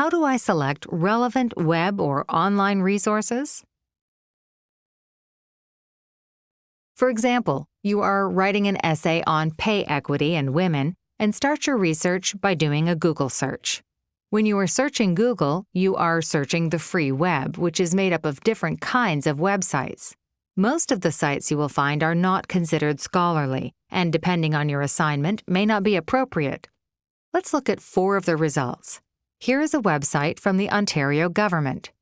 how do I select relevant web or online resources? For example, you are writing an essay on pay equity and women and start your research by doing a Google search. When you are searching Google, you are searching the free web, which is made up of different kinds of websites. Most of the sites you will find are not considered scholarly, and depending on your assignment, may not be appropriate. Let's look at four of the results. Here is a website from the Ontario government.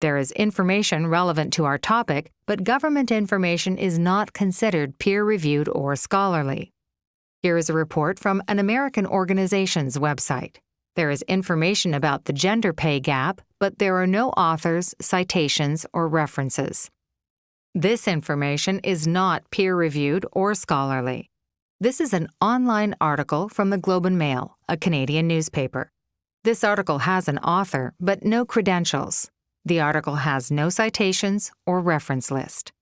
There is information relevant to our topic, but government information is not considered peer-reviewed or scholarly. Here is a report from an American organization's website. There is information about the gender pay gap, but there are no authors, citations, or references. This information is not peer-reviewed or scholarly. This is an online article from the Globe and Mail, a Canadian newspaper. This article has an author, but no credentials. The article has no citations or reference list.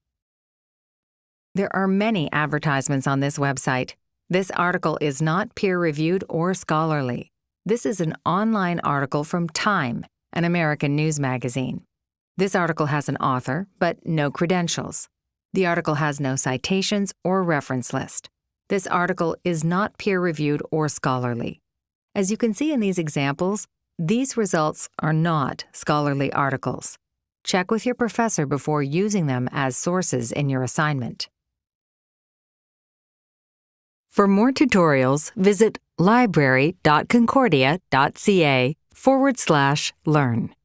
There are many advertisements on this website. This article is not peer-reviewed or scholarly. This is an online article from Time, an American news magazine. This article has an author, but no credentials. The article has no citations or reference list. This article is not peer-reviewed or scholarly. As you can see in these examples, these results are not scholarly articles. Check with your professor before using them as sources in your assignment. For more tutorials, visit library.concordia.ca forward slash learn.